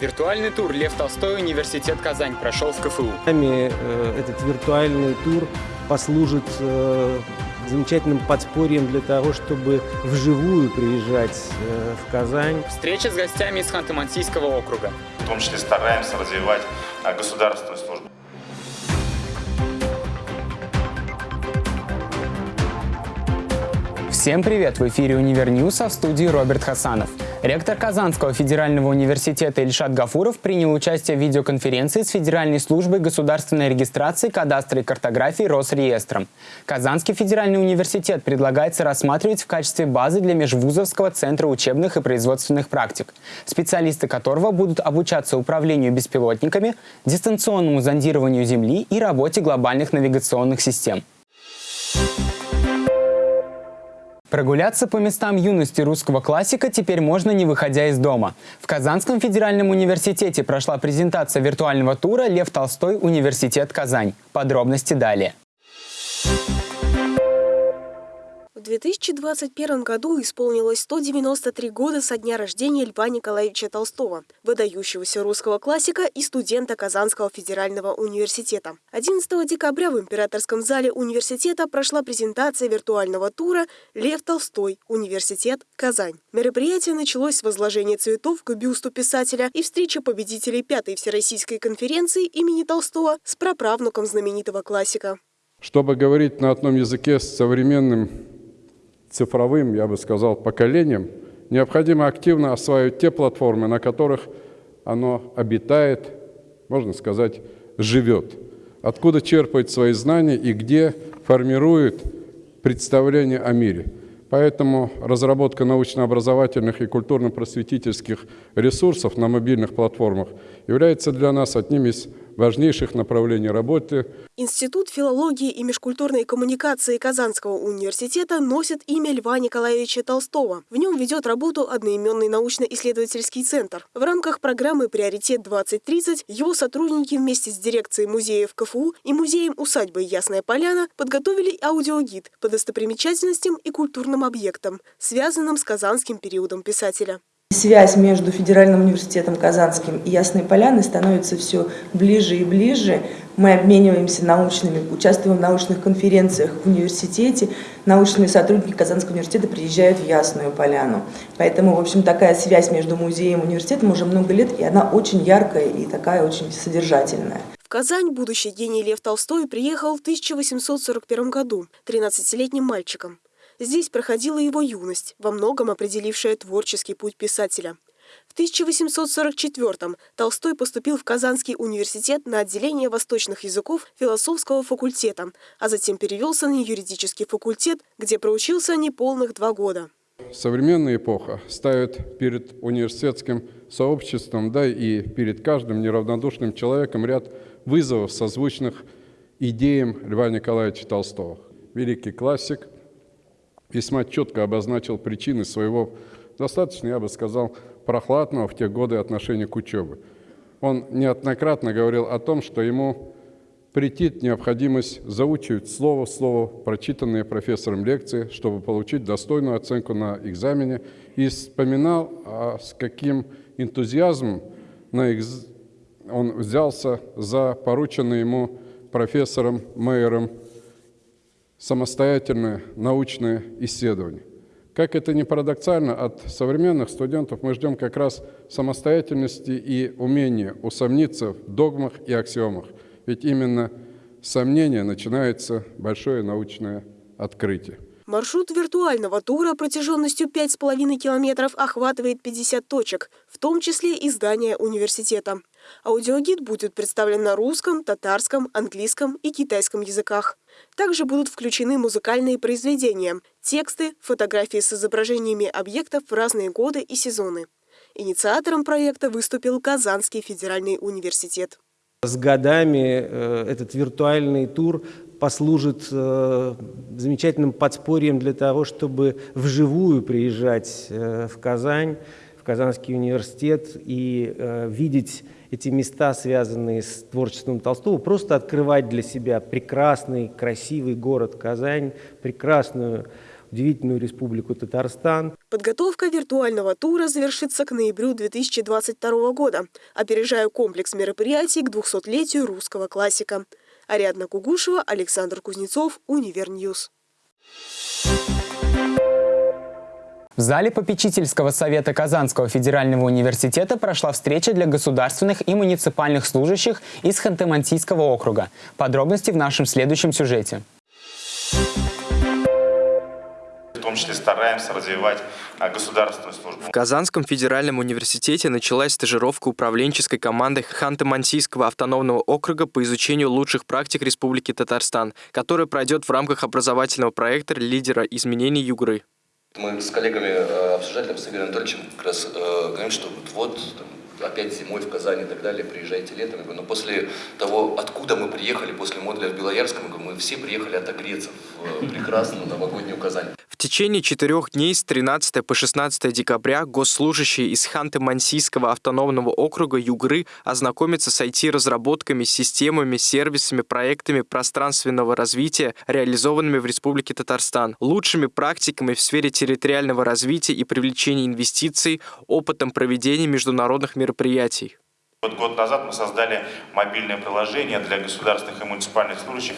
Виртуальный тур «Лев Толстой. Университет Казань» прошел в КФУ. Нами э, этот виртуальный тур послужит э, замечательным подспорьем для того, чтобы вживую приезжать э, в Казань. Встреча с гостями из Ханты-Мансийского округа. В том числе стараемся развивать государственную службу. Всем привет! В эфире «Универ а в студии Роберт Хасанов. Ректор Казанского федерального университета Ильшат Гафуров принял участие в видеоконференции с Федеральной службой государственной регистрации кадастра и картографии Росреестром. Казанский федеральный университет предлагается рассматривать в качестве базы для межвузовского центра учебных и производственных практик, специалисты которого будут обучаться управлению беспилотниками, дистанционному зондированию Земли и работе глобальных навигационных систем. Прогуляться по местам юности русского классика теперь можно не выходя из дома. В Казанском федеральном университете прошла презентация виртуального тура «Лев Толстой. Университет Казань». Подробности далее. В 2021 году исполнилось 193 года со дня рождения Льва Николаевича Толстого, выдающегося русского классика и студента Казанского федерального университета. 11 декабря в Императорском зале университета прошла презентация виртуального тура «Лев Толстой. Университет. Казань». Мероприятие началось с возложения цветов к бюсту писателя и встречи победителей Пятой Всероссийской конференции имени Толстого с праправнуком знаменитого классика. Чтобы говорить на одном языке с современным цифровым, я бы сказал, поколением, необходимо активно осваивать те платформы, на которых оно обитает, можно сказать, живет. Откуда черпает свои знания и где формирует представление о мире. Поэтому разработка научно-образовательных и культурно-просветительских ресурсов на мобильных платформах является для нас одним из важнейших направлений работы. Институт филологии и межкультурной коммуникации Казанского университета носит имя Льва Николаевича Толстого. В нем ведет работу одноименный научно-исследовательский центр. В рамках программы «Приоритет-2030» его сотрудники вместе с дирекцией музеев КФУ и музеем усадьбы Ясная Поляна подготовили аудиогид по достопримечательностям и культурным объектам, связанным с казанским периодом писателя. Связь между Федеральным университетом Казанским и Ясной Поляной становится все ближе и ближе. Мы обмениваемся научными, участвуем в научных конференциях в университете. Научные сотрудники Казанского университета приезжают в Ясную Поляну. Поэтому, в общем, такая связь между музеем и университетом уже много лет, и она очень яркая и такая очень содержательная. В Казань будущий гений Лев Толстой приехал в 1841 году 13-летним мальчиком. Здесь проходила его юность, во многом определившая творческий путь писателя. В 1844-м Толстой поступил в Казанский университет на отделение восточных языков философского факультета, а затем перевелся на юридический факультет, где проучился неполных два года. Современная эпоха ставит перед университетским сообществом, да и перед каждым неравнодушным человеком ряд вызовов, созвучных идеям Льва Николаевича Толстого. Великий классик – весьма четко обозначил причины своего достаточно, я бы сказал, прохладного в те годы отношения к учебе. Он неоднократно говорил о том, что ему претит необходимость заучивать слово в слово прочитанные профессором лекции, чтобы получить достойную оценку на экзамене, и вспоминал, а с каким энтузиазмом на экз... он взялся за порученный ему профессором Мейером самостоятельное научное исследование. Как это ни парадоксально, от современных студентов мы ждем как раз самостоятельности и умения усомниться в догмах и аксиомах. Ведь именно с сомнения начинается большое научное открытие. Маршрут виртуального тура протяженностью 5,5 километров охватывает 50 точек, в том числе и здание университета. Аудиогид будет представлен на русском, татарском, английском и китайском языках. Также будут включены музыкальные произведения, тексты, фотографии с изображениями объектов в разные годы и сезоны. Инициатором проекта выступил Казанский федеральный университет. С годами э, этот виртуальный тур послужит э, замечательным подспорьем для того, чтобы вживую приезжать э, в Казань, в Казанский университет и видеть эти места, связанные с творчеством Толстого, просто открывать для себя прекрасный, красивый город Казань, прекрасную, удивительную республику Татарстан. Подготовка виртуального тура завершится к ноябрю 2022 года, опережая комплекс мероприятий к 200-летию русского классика. Ариадна Кугушева, Александр Кузнецов, Univer News. В зале попечительского совета Казанского федерального университета прошла встреча для государственных и муниципальных служащих из Ханты-Мансийского округа. Подробности в нашем следующем сюжете. В том числе стараемся развивать а, государственную службу. В Казанском федеральном университете началась стажировка управленческой команды Ханты-Мансийского автономного округа по изучению лучших практик Республики Татарстан, которая пройдет в рамках образовательного проекта лидера изменений Югры. Мы с коллегами э, обсуждали с Игорем Анатольевичем как раз э, говорим, что вот, вот там, опять зимой в Казани и так далее, приезжайте летом. Я говорю, но после того, откуда мы приехали, после модуля в Белоярском, мы все приехали отогреться в э, прекрасную новогоднюю Казань течение четырех дней с 13 по 16 декабря госслужащие из Ханты-Мансийского автономного округа Югры ознакомятся с IT-разработками, системами, сервисами, проектами пространственного развития, реализованными в Республике Татарстан, лучшими практиками в сфере территориального развития и привлечения инвестиций, опытом проведения международных мероприятий мероприятий. Вот год назад мы создали мобильное приложение для государственных и муниципальных служащих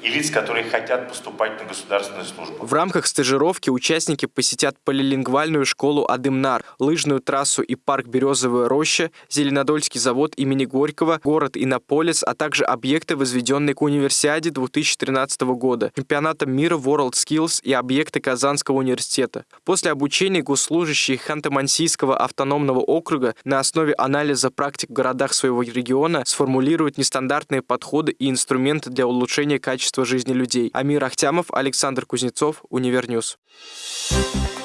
и лиц, которые хотят поступать на государственную службу. В рамках стажировки участники посетят полилингвальную школу Адымнар, лыжную трассу и парк Березовая роща, Зеленодольский завод имени Горького, город Иннополис, а также объекты, возведенные к универсиаде 2013 года, чемпионатом мира World Skills и объекты Казанского университета. После обучения госслужащие Ханты-Мансийского автономного округа на основе анализа практик городах своего региона сформулируют нестандартные подходы и инструменты для улучшения качества жизни людей. Амир Ахтямов, Александр Кузнецов, Univer News. В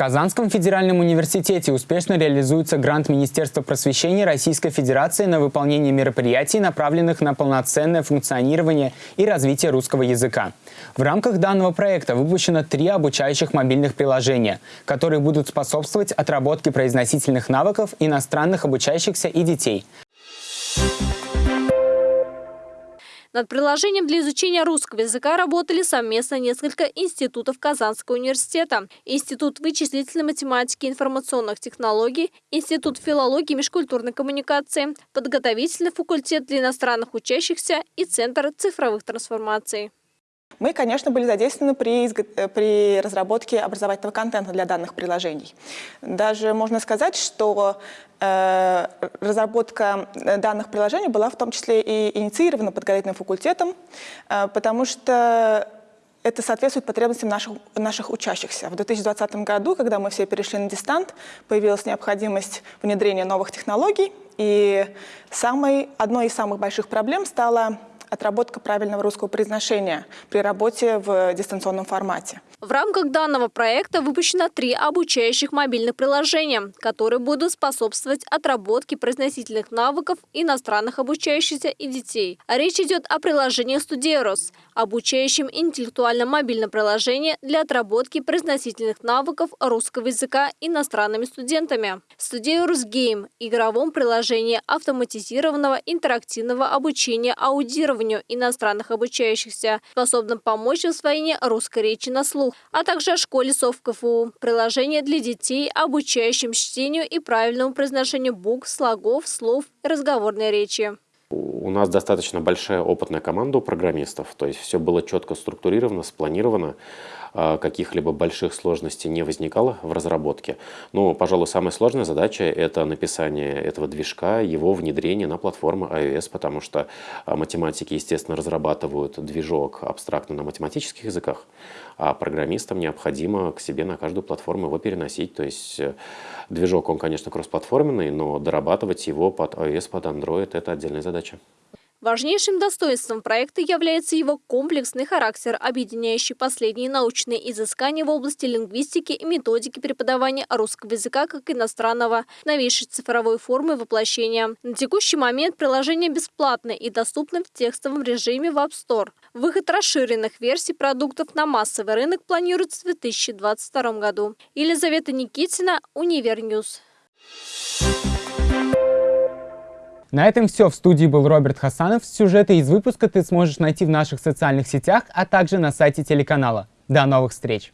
Казанском федеральном университете успешно реализуется грант Министерства просвещения Российской Федерации на выполнение мероприятий, направленных на полноценное функционирование и развитие русского языка. В рамках данного проекта выпущено три обучающих мобильных приложения, которые будут способствовать отработке произносительных навыков иностранных обучающихся и детей. Над приложением для изучения русского языка работали совместно несколько институтов Казанского университета. Институт вычислительной математики и информационных технологий, Институт филологии и межкультурной коммуникации, подготовительный факультет для иностранных учащихся и Центр цифровых трансформаций. Мы, конечно, были задействованы при, э, при разработке образовательного контента для данных приложений. Даже можно сказать, что э, разработка э, данных приложений была в том числе и инициирована подготовительным факультетом, э, потому что это соответствует потребностям наших, наших учащихся. В 2020 году, когда мы все перешли на дистант, появилась необходимость внедрения новых технологий, и самой, одной из самых больших проблем стала отработка правильного русского произношения при работе в дистанционном формате. В рамках данного проекта выпущено три обучающих мобильных приложения, которые будут способствовать отработке произносительных навыков иностранных обучающихся и детей. Речь идет о приложении «Студерос», обучающем интеллектуальном мобильном приложении для отработки произносительных навыков русского языка иностранными студентами. «Студерос Гейм» – игровом приложении автоматизированного интерактивного обучения аудированию иностранных обучающихся, способном помочь в освоении русской речи на слух а также о школе СОВ КФУ. Приложение для детей, обучающим чтению и правильному произношению букв, слогов, слов и разговорной речи. У нас достаточно большая опытная команда у программистов, то есть все было четко структурировано, спланировано, а, каких-либо больших сложностей не возникало в разработке. Но, пожалуй, самая сложная задача – это написание этого движка, его внедрение на платформу iOS, потому что а, математики, естественно, разрабатывают движок абстрактно на математических языках, а программистам необходимо к себе на каждую платформу его переносить, то есть э, движок, он, конечно, кроссплатформенный, но дорабатывать его под iOS, под Android – это отдельная задача. Важнейшим достоинством проекта является его комплексный характер, объединяющий последние научные изыскания в области лингвистики и методики преподавания русского языка как иностранного, новейшей цифровой формы воплощения. На текущий момент приложение бесплатное и доступно в текстовом режиме в App Store. Выход расширенных версий продуктов на массовый рынок планируется в 2022 году. Елизавета Никитина, Univer News. На этом все. В студии был Роберт Хасанов. Сюжеты из выпуска ты сможешь найти в наших социальных сетях, а также на сайте телеканала. До новых встреч!